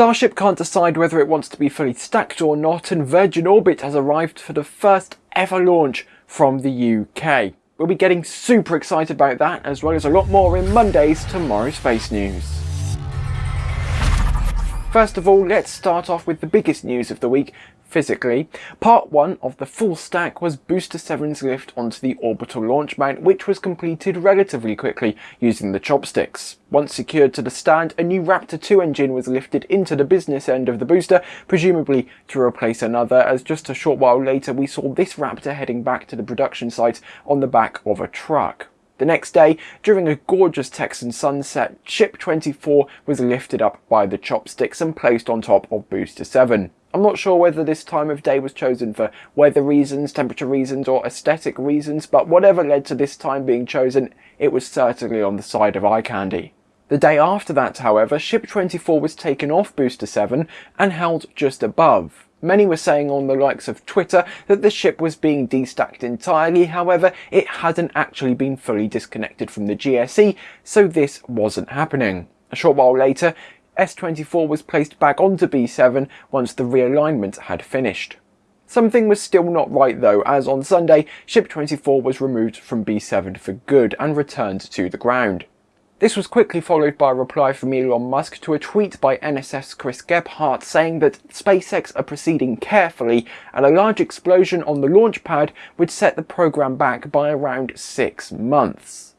Starship can't decide whether it wants to be fully stacked or not and Virgin Orbit has arrived for the first ever launch from the UK. We'll be getting super excited about that as well as a lot more in Monday's Tomorrow Space News. First of all, let's start off with the biggest news of the week, physically. Part 1 of the full stack was Booster 7's lift onto the orbital launch mount which was completed relatively quickly using the chopsticks. Once secured to the stand, a new Raptor 2 engine was lifted into the business end of the booster, presumably to replace another, as just a short while later we saw this Raptor heading back to the production site on the back of a truck. The next day, during a gorgeous Texan sunset, Ship 24 was lifted up by the chopsticks and placed on top of Booster 7. I'm not sure whether this time of day was chosen for weather reasons, temperature reasons or aesthetic reasons, but whatever led to this time being chosen, it was certainly on the side of eye candy. The day after that, however, Ship 24 was taken off Booster 7 and held just above. Many were saying on the likes of Twitter that the ship was being destacked entirely, however it hadn't actually been fully disconnected from the GSE, so this wasn't happening. A short while later, S24 was placed back onto B7 once the realignment had finished. Something was still not right though, as on Sunday, Ship 24 was removed from B7 for good and returned to the ground. This was quickly followed by a reply from Elon Musk to a tweet by NSF Chris Gebhardt saying that SpaceX are proceeding carefully and a large explosion on the launch pad would set the program back by around six months.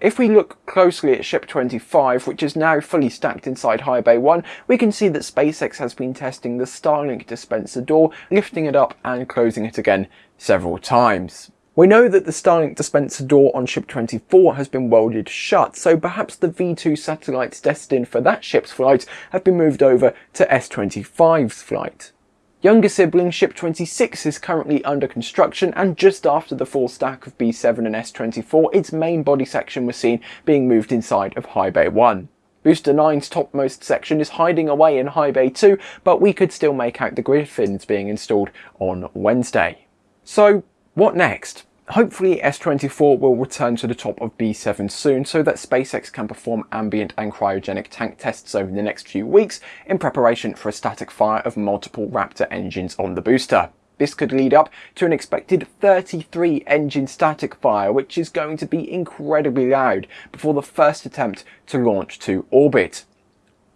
If we look closely at Ship 25, which is now fully stacked inside High Bay 1, we can see that SpaceX has been testing the Starlink dispenser door, lifting it up and closing it again several times. We know that the Starlink dispenser door on Ship 24 has been welded shut, so perhaps the V2 satellites destined for that ship's flight have been moved over to S25's flight. Younger sibling Ship 26 is currently under construction and just after the full stack of B7 and S24 its main body section was seen being moved inside of High Bay 1. Booster 9's topmost section is hiding away in High Bay 2 but we could still make out the grid fins being installed on Wednesday. So what next? Hopefully S24 will return to the top of B7 soon so that SpaceX can perform ambient and cryogenic tank tests over the next few weeks in preparation for a static fire of multiple Raptor engines on the booster. This could lead up to an expected 33 engine static fire which is going to be incredibly loud before the first attempt to launch to orbit.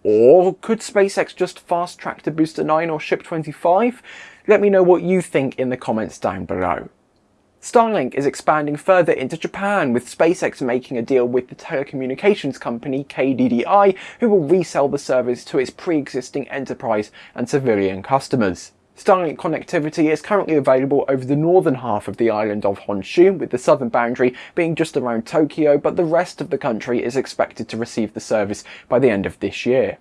Or could SpaceX just fast track to Booster 9 or Ship 25? Let me know what you think in the comments down below. Starlink is expanding further into Japan, with SpaceX making a deal with the telecommunications company KDDI, who will resell the service to its pre-existing enterprise and civilian customers. Starlink connectivity is currently available over the northern half of the island of Honshu, with the southern boundary being just around Tokyo, but the rest of the country is expected to receive the service by the end of this year.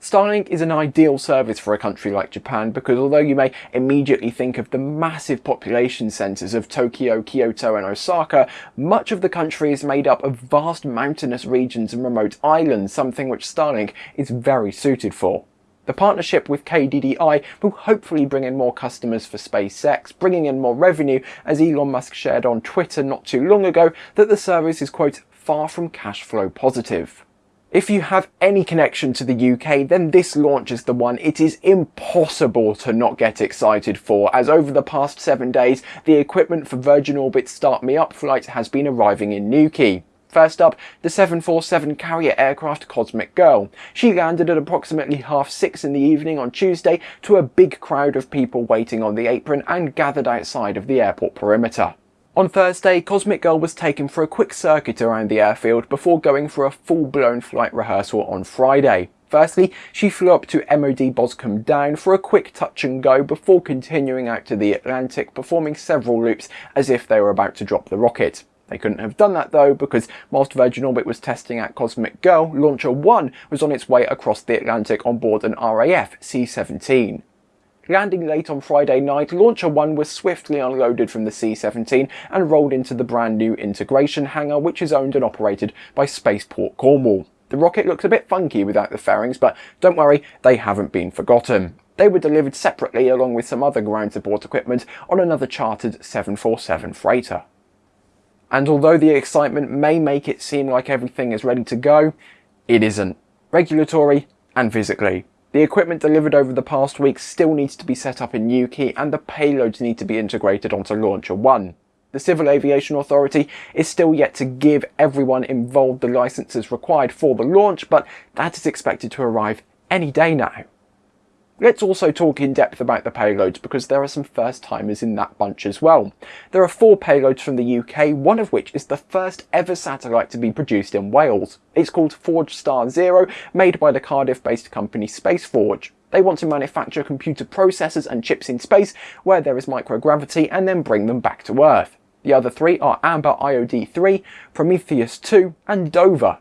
Starlink is an ideal service for a country like Japan because although you may immediately think of the massive population centres of Tokyo, Kyoto and Osaka, much of the country is made up of vast mountainous regions and remote islands, something which Starlink is very suited for. The partnership with KDDI will hopefully bring in more customers for SpaceX, bringing in more revenue as Elon Musk shared on Twitter not too long ago that the service is quote far from cash flow positive. If you have any connection to the UK, then this launch is the one it is impossible to not get excited for, as over the past seven days, the equipment for Virgin Orbit's Start Me Up flight has been arriving in Newquay. First up, the 747 carrier aircraft Cosmic Girl. She landed at approximately half six in the evening on Tuesday to a big crowd of people waiting on the apron and gathered outside of the airport perimeter. On Thursday, Cosmic Girl was taken for a quick circuit around the airfield before going for a full-blown flight rehearsal on Friday. Firstly, she flew up to MOD Boscombe Down for a quick touch and go before continuing out to the Atlantic, performing several loops as if they were about to drop the rocket. They couldn't have done that though because whilst Virgin Orbit was testing out Cosmic Girl, Launcher 1 was on its way across the Atlantic on board an RAF C-17. Landing late on Friday night, Launcher 1 was swiftly unloaded from the C-17 and rolled into the brand new integration hangar which is owned and operated by Spaceport Cornwall. The rocket looks a bit funky without the fairings, but don't worry, they haven't been forgotten. They were delivered separately along with some other ground support equipment on another chartered 747 freighter. And although the excitement may make it seem like everything is ready to go, it isn't. Regulatory and physically. The equipment delivered over the past week still needs to be set up in Newquay and the payloads need to be integrated onto Launcher 1. The Civil Aviation Authority is still yet to give everyone involved the licenses required for the launch, but that is expected to arrive any day now. Let's also talk in depth about the payloads because there are some first timers in that bunch as well. There are four payloads from the UK, one of which is the first ever satellite to be produced in Wales. It's called Forge Star Zero, made by the Cardiff based company Spaceforge. They want to manufacture computer processors and chips in space where there is microgravity and then bring them back to Earth. The other three are Amber IOD-3, Prometheus 2 and Dover.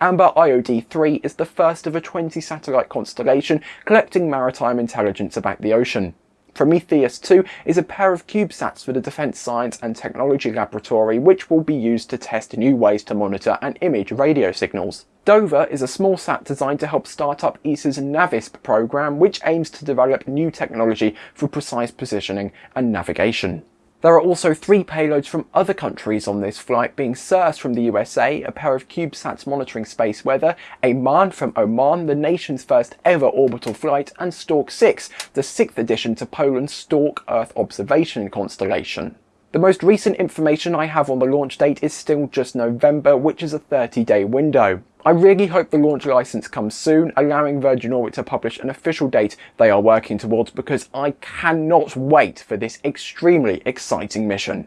Amber IOD-3 is the first of a 20 satellite constellation collecting maritime intelligence about the ocean. Prometheus 2 is a pair of CubeSats for the Defence Science and Technology Laboratory which will be used to test new ways to monitor and image radio signals. Dover is a small sat designed to help start up ESA's NAVISP program which aims to develop new technology for precise positioning and navigation. There are also three payloads from other countries on this flight, being CIRS from the USA, a pair of CubeSats monitoring space weather, AMAN from Oman, the nation's first ever orbital flight, and Stork 6, the sixth addition to Poland's Stork Earth observation constellation. The most recent information I have on the launch date is still just November, which is a 30 day window. I really hope the launch license comes soon, allowing Virgin Orbit to publish an official date they are working towards because I cannot wait for this extremely exciting mission.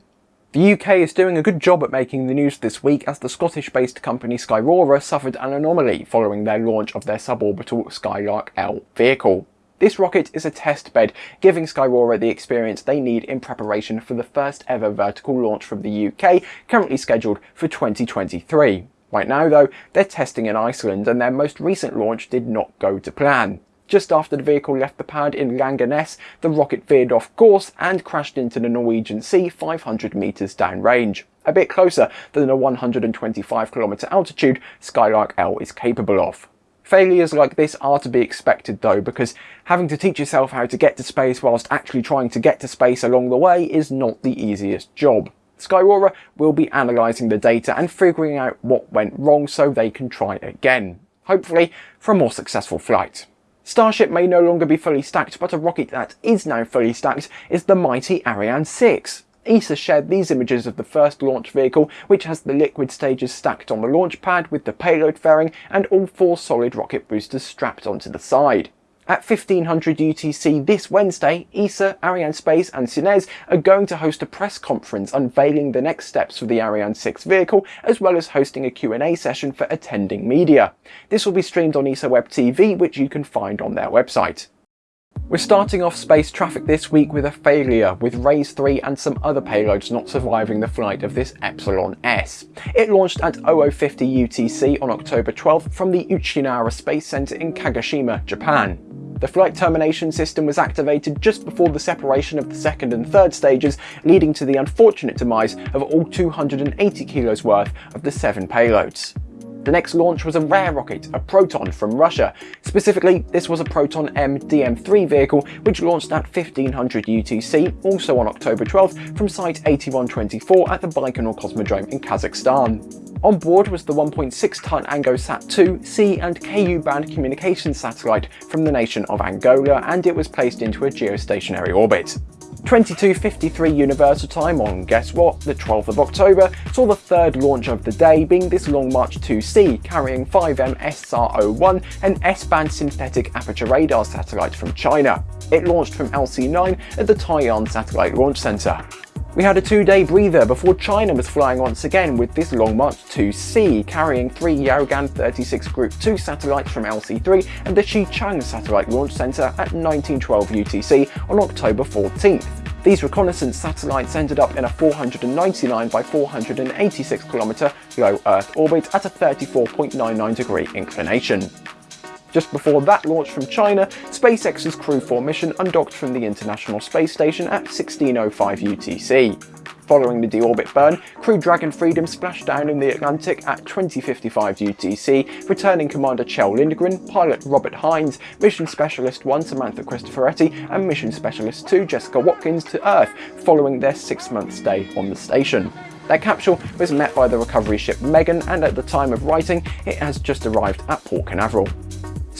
The UK is doing a good job at making the news this week as the Scottish-based company Skyrora suffered an anomaly following their launch of their suborbital Skylark L vehicle. This rocket is a test bed, giving Skyrora the experience they need in preparation for the first ever vertical launch from the UK, currently scheduled for 2023. Right now though, they're testing in Iceland and their most recent launch did not go to plan. Just after the vehicle left the pad in Langanes, the rocket veered off course and crashed into the Norwegian Sea 500 metres downrange, a bit closer than the 125 km altitude Skylark L is capable of. Failures like this are to be expected though, because having to teach yourself how to get to space whilst actually trying to get to space along the way is not the easiest job. Skyrora will be analysing the data and figuring out what went wrong so they can try again, hopefully for a more successful flight. Starship may no longer be fully stacked, but a rocket that is now fully stacked is the mighty Ariane 6. ESA shared these images of the first launch vehicle, which has the liquid stages stacked on the launch pad with the payload fairing and all four solid rocket boosters strapped onto the side. At 1500 UTC this Wednesday, ESA, Arianespace and CNES are going to host a press conference unveiling the next steps for the Ariane 6 vehicle, as well as hosting a Q&A session for attending media. This will be streamed on ESA Web TV, which you can find on their website. We're starting off space traffic this week with a failure, with RAISE 3 and some other payloads not surviving the flight of this Epsilon S. It launched at 0050 UTC on October 12th from the Uchinoura Space Center in Kagoshima, Japan. The flight termination system was activated just before the separation of the second and third stages, leading to the unfortunate demise of all 280 kilos worth of the seven payloads. The next launch was a rare rocket, a Proton from Russia. Specifically, this was a Proton M DM3 vehicle which launched at 1500 UTC, also on October 12th from Site 8124 at the Baikonur Cosmodrome in Kazakhstan. On board was the 1.6-ton ANGOSat-2 C and Ku band communications satellite from the nation of Angola and it was placed into a geostationary orbit. 22.53 Universal Time on, guess what, the 12th of October saw the third launch of the day being this Long March 2C carrying 5M SR-01, an S-band synthetic aperture radar satellite from China. It launched from LC-9 at the Taiyuan Satellite Launch Center. We had a two-day breather before China was flying once again with this Long March 2C, carrying three Yaogan 36 Group 2 satellites from LC3 and the Xichang Satellite Launch Center at 1912 UTC on October 14th. These reconnaissance satellites ended up in a 499 by 486 km low Earth orbit at a 34.99 degree inclination. Just before that launch from China, SpaceX's Crew 4 mission undocked from the International Space Station at 1605 UTC. Following the deorbit burn, Crew Dragon Freedom splashed down in the Atlantic at 2055 UTC, returning Commander Kjell Lindgren, pilot Robert Hines, Mission Specialist 1 Samantha Cristoforetti and Mission Specialist 2 Jessica Watkins to Earth following their six-month stay on the station. Their capsule was met by the recovery ship Megan and at the time of writing it has just arrived at Port Canaveral.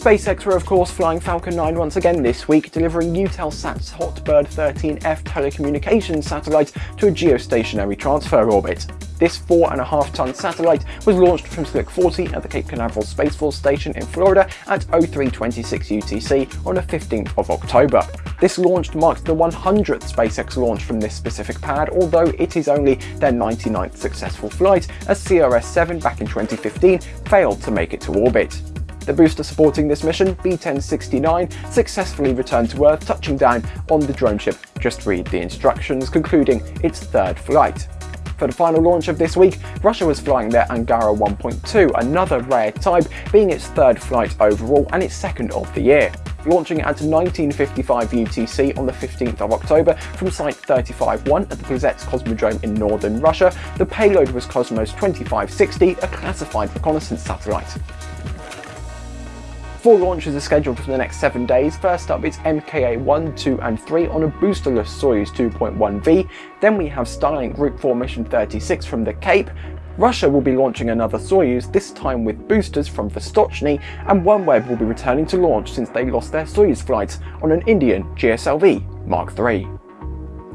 SpaceX were of course flying Falcon 9 once again this week, delivering Eutelsat's Hotbird 13F telecommunications satellite to a geostationary transfer orbit. This 4.5 ton satellite was launched from Slick 40 at the Cape Canaveral Space Force Station in Florida at 0326 UTC on the 15th of October. This launch marks the 100th SpaceX launch from this specific pad, although it is only their 99th successful flight, as CRS-7 back in 2015 failed to make it to orbit. The booster supporting this mission, B-1069, successfully returned to Earth, touching down on the drone ship. Just read the instructions, concluding its third flight. For the final launch of this week, Russia was flying their Angara 1.2, another rare type, being its third flight overall and its second of the year. Launching at 1955 UTC on the 15th of October from Site 35-1 at the Plesetsk Cosmodrome in northern Russia, the payload was Cosmos 2560, a classified reconnaissance satellite. Four launches are scheduled for the next seven days. First up is MKA 1, 2 and 3 on a boosterless Soyuz 2.1V. Then we have Starlink Group 4 Mission 36 from the Cape. Russia will be launching another Soyuz, this time with boosters from Vostochny, and OneWeb will be returning to launch since they lost their Soyuz flights on an Indian GSLV Mark III.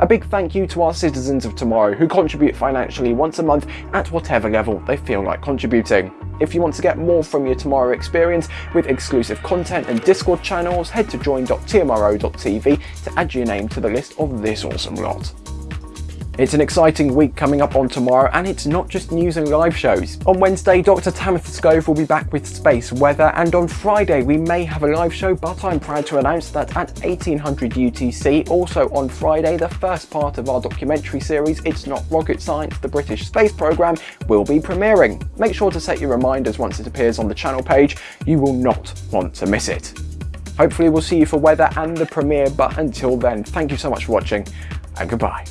A big thank you to our citizens of tomorrow who contribute financially once a month at whatever level they feel like contributing. If you want to get more from your Tomorrow experience with exclusive content and Discord channels, head to join.tmro.tv to add your name to the list of this awesome lot. It's an exciting week coming up on tomorrow and it's not just news and live shows. On Wednesday, Dr. Tamitha Skov will be back with space weather and on Friday we may have a live show but I'm proud to announce that at 1800 UTC, also on Friday, the first part of our documentary series It's Not Rocket Science, the British Space Programme will be premiering. Make sure to set your reminders once it appears on the channel page, you will not want to miss it. Hopefully we'll see you for weather and the premiere but until then, thank you so much for watching and goodbye.